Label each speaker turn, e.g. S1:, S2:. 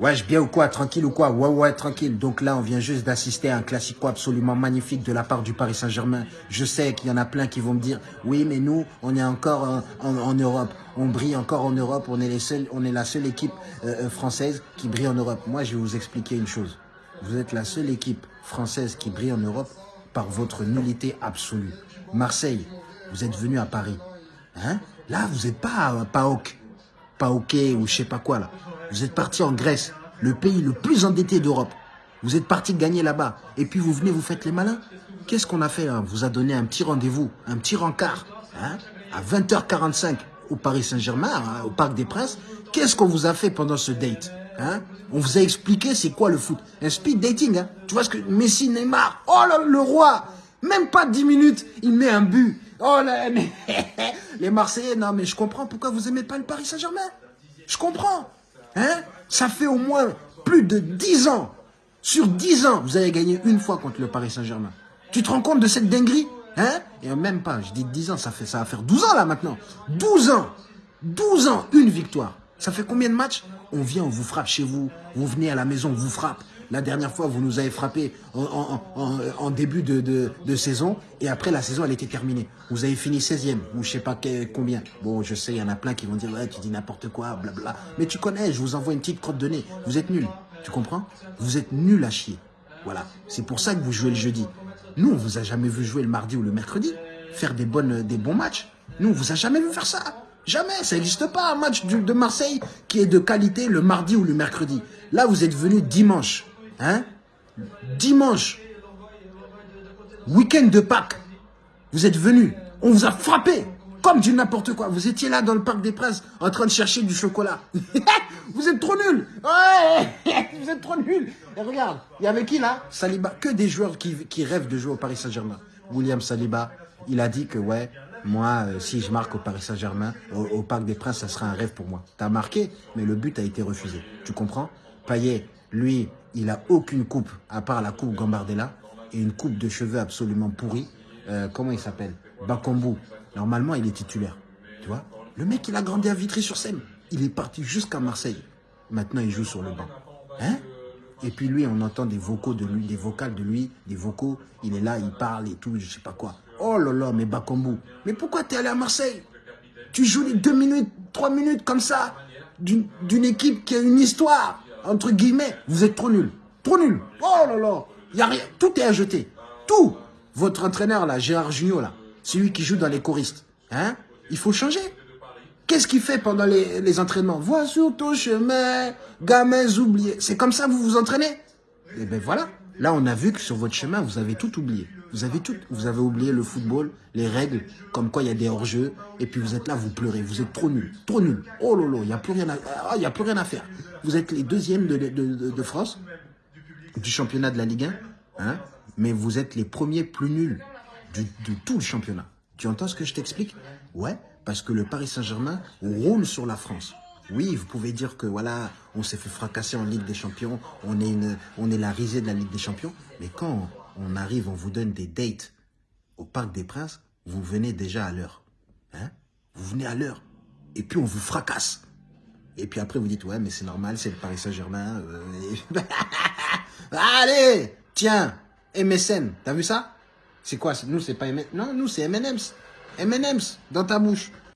S1: Wesh, bien ou quoi Tranquille ou quoi? Ouais, ouais, tranquille. Donc là, on vient juste d'assister à un classico absolument magnifique de la part du Paris Saint-Germain. Je sais qu'il y en a plein qui vont me dire, oui, mais nous, on est encore en, en- Europe. On brille encore en Europe. On est, les seuls, on est la seule équipe euh, euh, française qui brille en Europe. Moi, je vais vous expliquer une chose. Vous êtes la seule équipe française qui brille en Europe par votre nullité absolue. Marseille, vous êtes venu à Paris. Hein? Là, vous n'êtes pas à PAOK pas OK ou je sais pas quoi là. Vous êtes parti en Grèce, le pays le plus endetté d'Europe. Vous êtes parti gagner là-bas. Et puis vous venez, vous faites les malins. Qu'est-ce qu'on a fait hein? On vous a donné un petit rendez-vous, un petit rencard, hein? À 20h45 au Paris Saint-Germain, hein, au Parc des Princes. Qu'est-ce qu'on vous a fait pendant ce date hein? On vous a expliqué c'est quoi le foot. Un speed dating. Hein tu vois ce que Messi, Neymar, oh là, le roi Même pas 10 minutes, il met un but. Oh là, mais les Marseillais, non, mais je comprends pourquoi vous aimez pas le Paris Saint-Germain. Je comprends. Hein? Ça fait au moins plus de 10 ans. Sur 10 ans, vous avez gagné une fois contre le Paris Saint-Germain. Tu te rends compte de cette dinguerie? Hein? Et même pas, je dis 10 ans, ça, fait, ça va faire 12 ans là maintenant. 12 ans 12 ans, une victoire. Ça fait combien de matchs? On vient, on vous frappe chez vous. Vous venez à la maison, on vous frappe. La dernière fois, vous nous avez frappé en, début de, saison. Et après, la saison, elle était terminée. Vous avez fini 16e, ou je sais pas combien. Bon, je sais, il y en a plein qui vont dire, ouais, tu dis n'importe quoi, blabla. Mais tu connais, je vous envoie une petite crotte de nez. Vous êtes nuls. Tu comprends? Vous êtes nuls à chier. Voilà. C'est pour ça que vous jouez le jeudi. Nous, on vous a jamais vu jouer le mardi ou le mercredi. Faire des, bonnes, des bons matchs. Nous, on vous a jamais vu faire ça. Jamais. Ça n'existe pas un match de Marseille qui est de qualité le mardi ou le mercredi. Là, vous êtes venu dimanche. Hein? Dimanche. Week-end de Pâques. Vous êtes venu. On vous a frappé. Comme du n'importe quoi. Vous étiez là dans le Parc des Princes en train de chercher du chocolat. vous êtes trop nuls. Vous êtes trop nuls. Et regarde, il y avait qui là? Saliba. Que des joueurs qui, rêvent de jouer au Paris Saint-Germain. William Saliba, il a dit que ouais, moi, euh, si je marque au Paris Saint-Germain, au, au Parc des Princes, ça sera un rêve pour moi. T'as marqué, mais le but a été refusé. Tu comprends? Payet, lui, il a aucune coupe, à part la coupe Gambardella, et une coupe de cheveux absolument pourrie. Euh, comment il s'appelle? Bakambu. Normalement, il est titulaire. Tu vois? Le mec, il a grandi à Vitry-sur-Seine. Il est parti jusqu'à Marseille. Maintenant, il joue sur le banc. Hein? Et puis lui, on entend des vocaux de lui, des vocales de lui, des vocaux. Il est là, il parle et tout, je sais pas quoi. Oh là là, mais Bakambu. Mais pourquoi t'es allé à Marseille? Tu joues les deux minutes, trois minutes comme ça, d'une équipe qui a une histoire, entre guillemets. Vous êtes trop nuls. Trop nuls. Oh là là. Y a rien. Tout est à jeter. Tout. Votre entraîneur, là, Gérard Junior, là, celui qui joue dans les choristes, hein, il faut changer. Qu'est-ce qu'il fait pendant les, les entraînements? Vois sur ton chemin, gamins oubliés. C'est comme ça que vous vous entraînez? Eh bien voilà. Là, on a vu que sur votre chemin, vous avez tout oublié. Vous avez tout. Vous avez oublié le football, les règles, comme quoi il y a des hors-jeux. Et puis vous êtes là, vous pleurez. Vous êtes trop nuls. Trop nuls. Oh lolo, il n'y a, plus rien à- ah, a plus rien à faire. Vous êtes les deuxièmes de, France, du championnat de la Ligue 1. Hein, mais vous êtes les premiers plus nuls de tout le championnat. Tu entends ce que je t'explique? Ouais, parce que le Paris Saint-Germain roule sur la France. Oui, vous pouvez dire que voilà, on s'est fait fracasser en Ligue des Champions, on est, une, on est la risée de la Ligue des Champions, mais quand on arrive, on vous donne des dates au Parc des Princes, vous venez déjà à l'heure. Hein vous venez à l'heure. Et puis on vous fracasse. Et puis après, vous dites, ouais, mais c'est normal, c'est le Paris Saint-Germain. euh, Allez, tiens, MSN, t'as vu ça? C'est quoi Nous, c'est pas MSN. Non, nous, c'est M&M's. M&M's dans ta bouche.